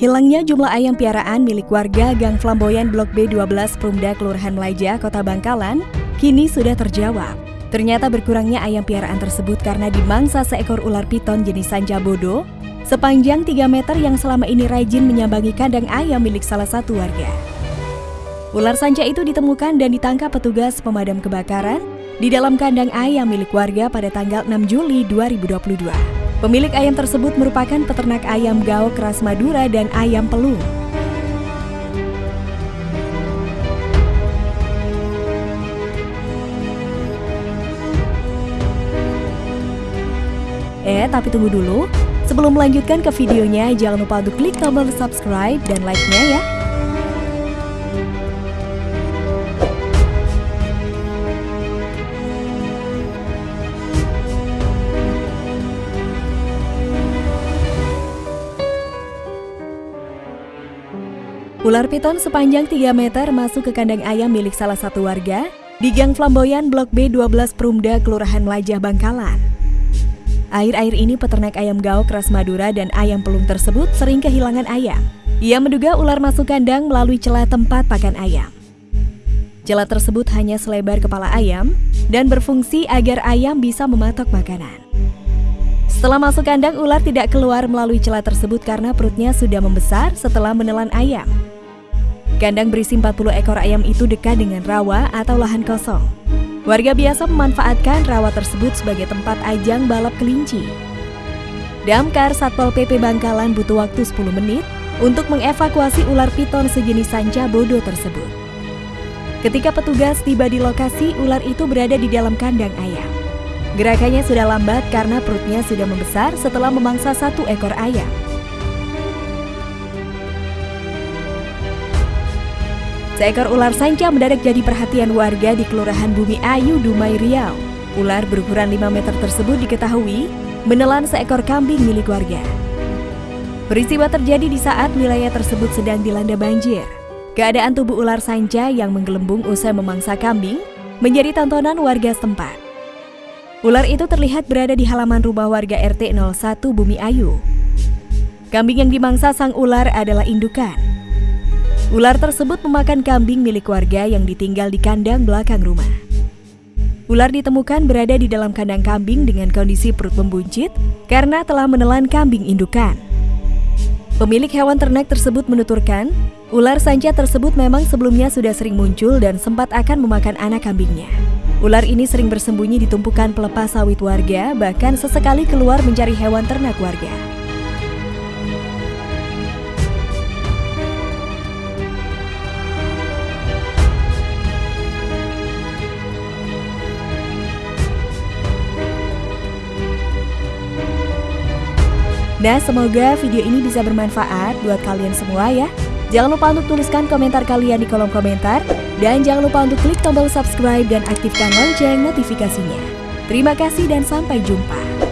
Hilangnya jumlah ayam piaraan milik warga Gang Flamboyan Blok B12 Perumda Kelurahan Melaja, Kota Bangkalan, kini sudah terjawab. Ternyata berkurangnya ayam piaraan tersebut karena dimangsa seekor ular piton jenis sanja bodo sepanjang 3 meter yang selama ini rajin menyambangi kandang ayam milik salah satu warga. Ular sanca itu ditemukan dan ditangkap petugas pemadam kebakaran di dalam kandang ayam milik warga pada tanggal 6 Juli 2022. Pemilik ayam tersebut merupakan peternak ayam gao keras Madura dan ayam pelung. Eh, tapi tunggu dulu. Sebelum melanjutkan ke videonya, jangan lupa untuk klik tombol subscribe dan like-nya ya. Ular piton sepanjang 3 meter masuk ke kandang ayam milik salah satu warga di Gang Flamboyan Blok B12 Perumda, Kelurahan Melajah, Bangkalan. Air-air ini peternak ayam gao keras Madura dan ayam pelung tersebut sering kehilangan ayam. Ia menduga ular masuk kandang melalui celah tempat pakan ayam. Celah tersebut hanya selebar kepala ayam dan berfungsi agar ayam bisa mematok makanan. Setelah masuk kandang, ular tidak keluar melalui celah tersebut karena perutnya sudah membesar setelah menelan ayam. Kandang berisi 40 ekor ayam itu dekat dengan rawa atau lahan kosong. Warga biasa memanfaatkan rawa tersebut sebagai tempat ajang balap kelinci. Damkar Satpol PP Bangkalan butuh waktu 10 menit untuk mengevakuasi ular piton sejenis sanca bodo tersebut. Ketika petugas tiba di lokasi, ular itu berada di dalam kandang ayam. Gerakannya sudah lambat karena perutnya sudah membesar setelah memangsa satu ekor ayam. Seekor ular sanca mendadak jadi perhatian warga di Kelurahan Bumi Ayu, Dumai, Riau. Ular berukuran 5 meter tersebut diketahui menelan seekor kambing milik warga. Peristiwa terjadi di saat wilayah tersebut sedang dilanda banjir. Keadaan tubuh ular sanca yang menggelembung usai memangsa kambing menjadi tontonan warga setempat. Ular itu terlihat berada di halaman rumah warga RT 01 Bumi Ayu. Kambing yang dimangsa sang ular adalah indukan. Ular tersebut memakan kambing milik warga yang ditinggal di kandang belakang rumah. Ular ditemukan berada di dalam kandang kambing dengan kondisi perut membuncit karena telah menelan kambing indukan. Pemilik hewan ternak tersebut menuturkan, ular sanca tersebut memang sebelumnya sudah sering muncul dan sempat akan memakan anak kambingnya. Ular ini sering bersembunyi di tumpukan pelepas sawit warga, bahkan sesekali keluar mencari hewan ternak warga. Nah, semoga video ini bisa bermanfaat buat kalian semua ya. Jangan lupa untuk tuliskan komentar kalian di kolom komentar. Dan jangan lupa untuk klik tombol subscribe dan aktifkan lonceng notifikasinya. Terima kasih dan sampai jumpa.